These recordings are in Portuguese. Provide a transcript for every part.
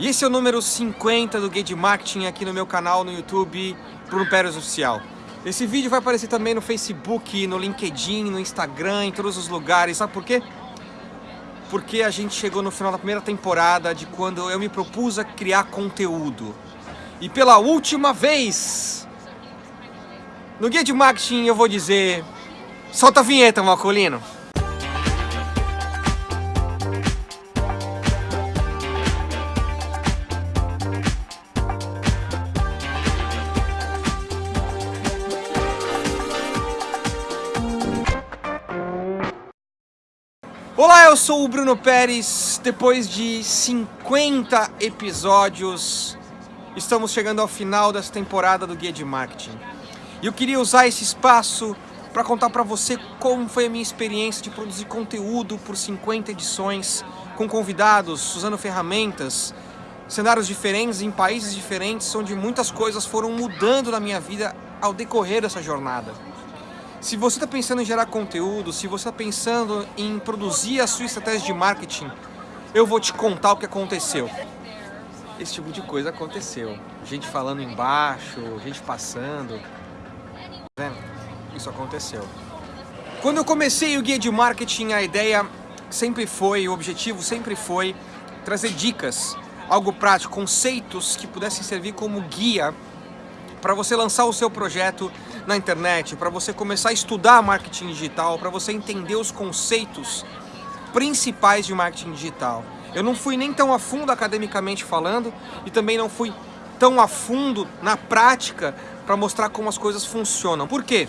E esse é o número 50 do Guia de Marketing aqui no meu canal no YouTube, Bruno Pérez Oficial. Esse vídeo vai aparecer também no Facebook, no LinkedIn, no Instagram, em todos os lugares. Sabe por quê? Porque a gente chegou no final da primeira temporada de quando eu me propus a criar conteúdo. E pela última vez, no Guia de Marketing eu vou dizer... Solta a vinheta, Malcolino! Olá, eu sou o Bruno Pérez. Depois de 50 episódios, estamos chegando ao final dessa temporada do Guia de Marketing. E eu queria usar esse espaço para contar para você como foi a minha experiência de produzir conteúdo por 50 edições, com convidados, usando ferramentas, cenários diferentes, em países diferentes, onde muitas coisas foram mudando na minha vida ao decorrer dessa jornada. Se você está pensando em gerar conteúdo, se você está pensando em produzir a sua estratégia de marketing, eu vou te contar o que aconteceu. Esse tipo de coisa aconteceu. Gente falando embaixo, gente passando. Vendo? Isso aconteceu. Quando eu comecei o guia de marketing, a ideia sempre foi, o objetivo sempre foi trazer dicas, algo prático, conceitos que pudessem servir como guia para você lançar o seu projeto na internet, para você começar a estudar marketing digital, para você entender os conceitos principais de marketing digital. Eu não fui nem tão a fundo academicamente falando e também não fui tão a fundo na prática para mostrar como as coisas funcionam. Por quê?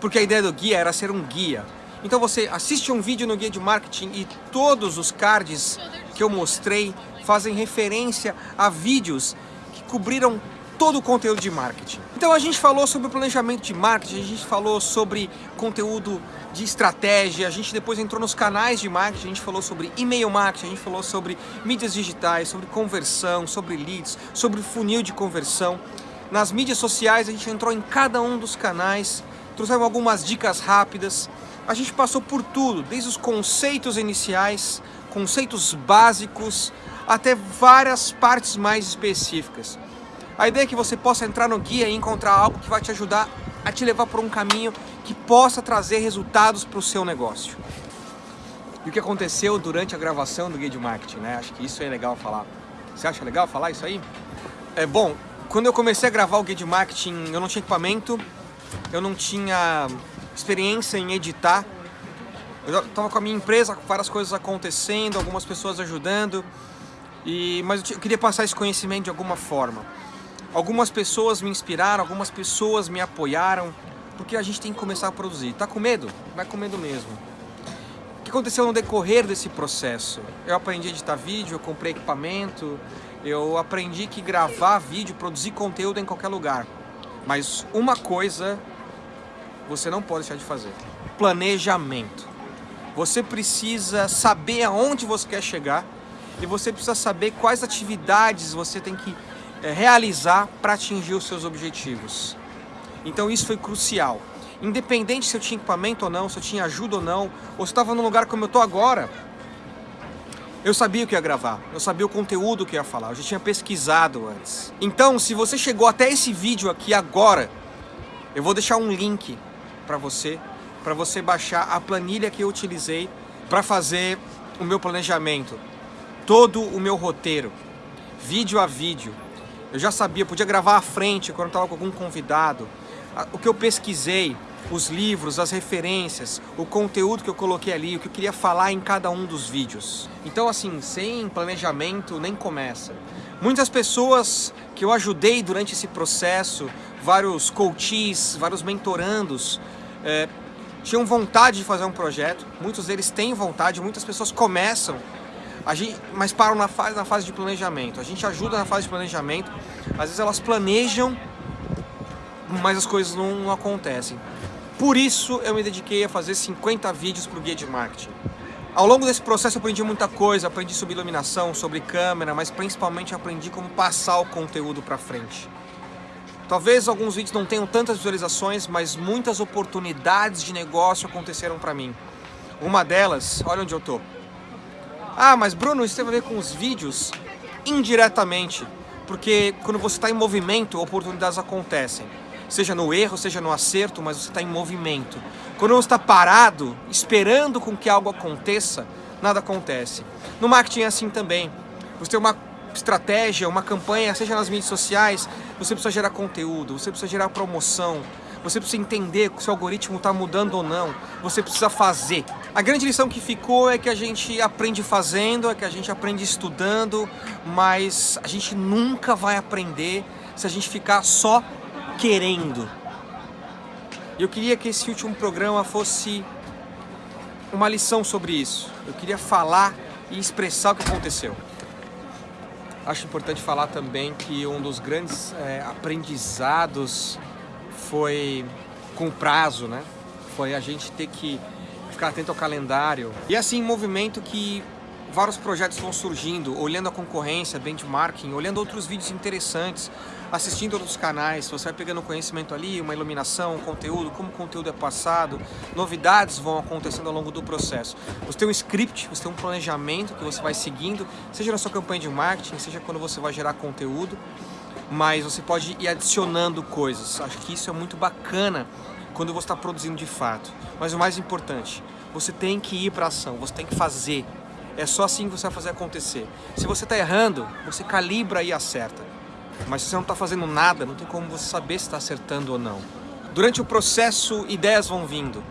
Porque a ideia do guia era ser um guia. Então você assiste um vídeo no guia de marketing e todos os cards que eu mostrei fazem referência a vídeos que cobriram todo o conteúdo de marketing. Então a gente falou sobre planejamento de marketing, a gente falou sobre conteúdo de estratégia, a gente depois entrou nos canais de marketing, a gente falou sobre e-mail marketing, a gente falou sobre mídias digitais, sobre conversão, sobre leads, sobre funil de conversão. Nas mídias sociais a gente entrou em cada um dos canais, trouxemos algumas dicas rápidas. A gente passou por tudo, desde os conceitos iniciais, conceitos básicos, até várias partes mais específicas. A ideia é que você possa entrar no guia e encontrar algo que vai te ajudar a te levar por um caminho que possa trazer resultados para o seu negócio. E o que aconteceu durante a gravação do guia de marketing, né? Acho que isso é legal falar. Você acha legal falar isso aí? É bom, quando eu comecei a gravar o guia de marketing, eu não tinha equipamento, eu não tinha experiência em editar. Eu estava com a minha empresa, várias coisas acontecendo, algumas pessoas ajudando, e, mas eu queria passar esse conhecimento de alguma forma. Algumas pessoas me inspiraram, algumas pessoas me apoiaram, porque a gente tem que começar a produzir. Tá com medo? Vai com medo mesmo. O que aconteceu no decorrer desse processo? Eu aprendi a editar vídeo, eu comprei equipamento, eu aprendi que gravar vídeo, produzir conteúdo em qualquer lugar. Mas uma coisa você não pode deixar de fazer. Planejamento. Você precisa saber aonde você quer chegar e você precisa saber quais atividades você tem que realizar para atingir os seus objetivos. Então isso foi crucial. Independente se eu tinha equipamento ou não, se eu tinha ajuda ou não, ou se estava num lugar como eu estou agora, eu sabia o que ia gravar, eu sabia o conteúdo que ia falar, eu já tinha pesquisado antes. Então, se você chegou até esse vídeo aqui agora, eu vou deixar um link para você, para você baixar a planilha que eu utilizei para fazer o meu planejamento, todo o meu roteiro, vídeo a vídeo, eu já sabia, podia gravar à frente quando estava com algum convidado. O que eu pesquisei, os livros, as referências, o conteúdo que eu coloquei ali, o que eu queria falar em cada um dos vídeos. Então assim, sem planejamento nem começa. Muitas pessoas que eu ajudei durante esse processo, vários coaches, vários mentorandos, é, tinham vontade de fazer um projeto, muitos deles têm vontade, muitas pessoas começam a gente, mas param na fase, na fase de planejamento. A gente ajuda na fase de planejamento. Às vezes elas planejam, mas as coisas não, não acontecem. Por isso eu me dediquei a fazer 50 vídeos para o Guia de Marketing. Ao longo desse processo eu aprendi muita coisa, aprendi sobre iluminação, sobre câmera, mas principalmente aprendi como passar o conteúdo para frente. Talvez alguns vídeos não tenham tantas visualizações, mas muitas oportunidades de negócio aconteceram para mim. Uma delas, olha onde eu tô. Ah, mas Bruno, isso tem a ver com os vídeos? indiretamente, porque quando você está em movimento, oportunidades acontecem. Seja no erro, seja no acerto, mas você está em movimento. Quando você está parado, esperando com que algo aconteça, nada acontece. No marketing é assim também. Você tem uma estratégia, uma campanha, seja nas mídias sociais, você precisa gerar conteúdo, você precisa gerar promoção, você precisa entender se o algoritmo está mudando ou não, você precisa fazer. A grande lição que ficou é que a gente aprende fazendo, é que a gente aprende estudando, mas a gente nunca vai aprender se a gente ficar só querendo. Eu queria que esse último programa fosse uma lição sobre isso. Eu queria falar e expressar o que aconteceu. Acho importante falar também que um dos grandes é, aprendizados foi com o prazo, né? Foi a gente ter que ficar atento ao calendário. E assim, movimento que vários projetos vão surgindo, olhando a concorrência, benchmarking, olhando outros vídeos interessantes, assistindo outros canais, você vai pegando conhecimento ali, uma iluminação, um conteúdo, como o conteúdo é passado, novidades vão acontecendo ao longo do processo. Você tem um script, você tem um planejamento que você vai seguindo, seja na sua campanha de marketing, seja quando você vai gerar conteúdo, mas você pode ir adicionando coisas. Acho que isso é muito bacana quando você está produzindo de fato. Mas o mais importante, você tem que ir para ação, você tem que fazer. É só assim que você vai fazer acontecer. Se você está errando, você calibra e acerta. Mas se você não está fazendo nada, não tem como você saber se está acertando ou não. Durante o processo, ideias vão vindo.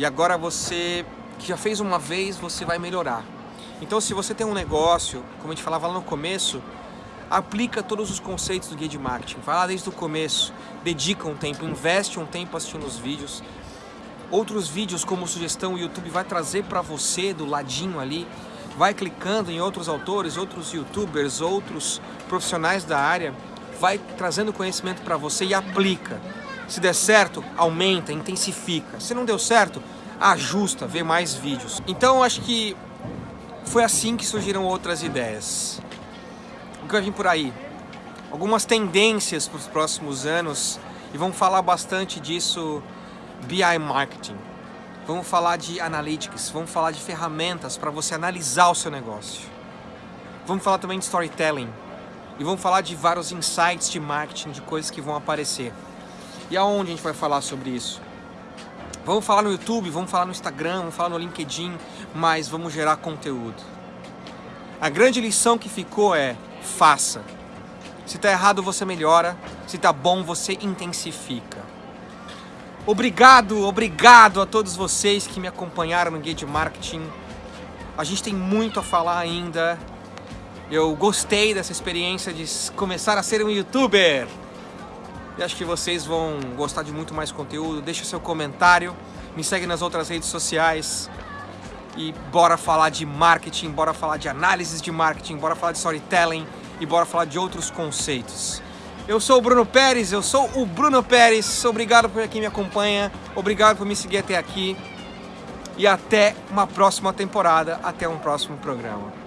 E agora você, que já fez uma vez, você vai melhorar. Então se você tem um negócio, como a gente falava lá no começo, aplica todos os conceitos do guia de marketing. Vai lá desde o começo, dedica um tempo, investe um tempo assistindo os vídeos. Outros vídeos como sugestão o YouTube vai trazer para você do ladinho ali. Vai clicando em outros autores, outros youtubers, outros profissionais da área. Vai trazendo conhecimento para você e aplica. Se der certo, aumenta, intensifica. Se não deu certo, ajusta, vê mais vídeos. Então acho que foi assim que surgiram outras ideias. O que vai vir por aí? Algumas tendências para os próximos anos e vamos falar bastante disso BI Marketing. Vamos falar de Analytics, vamos falar de ferramentas para você analisar o seu negócio. Vamos falar também de Storytelling e vamos falar de vários insights de marketing, de coisas que vão aparecer. E aonde a gente vai falar sobre isso? Vamos falar no YouTube, vamos falar no Instagram, vamos falar no LinkedIn, mas vamos gerar conteúdo. A grande lição que ficou é, faça. Se está errado, você melhora. Se está bom, você intensifica. Obrigado, obrigado a todos vocês que me acompanharam no Guia de Marketing. A gente tem muito a falar ainda. Eu gostei dessa experiência de começar a ser um youtuber. E acho que vocês vão gostar de muito mais conteúdo. Deixa seu comentário, me segue nas outras redes sociais. E bora falar de marketing, bora falar de análises de marketing, bora falar de storytelling e bora falar de outros conceitos. Eu sou o Bruno Pérez, eu sou o Bruno Pérez. Obrigado por quem me acompanha, obrigado por me seguir até aqui. E até uma próxima temporada, até um próximo programa.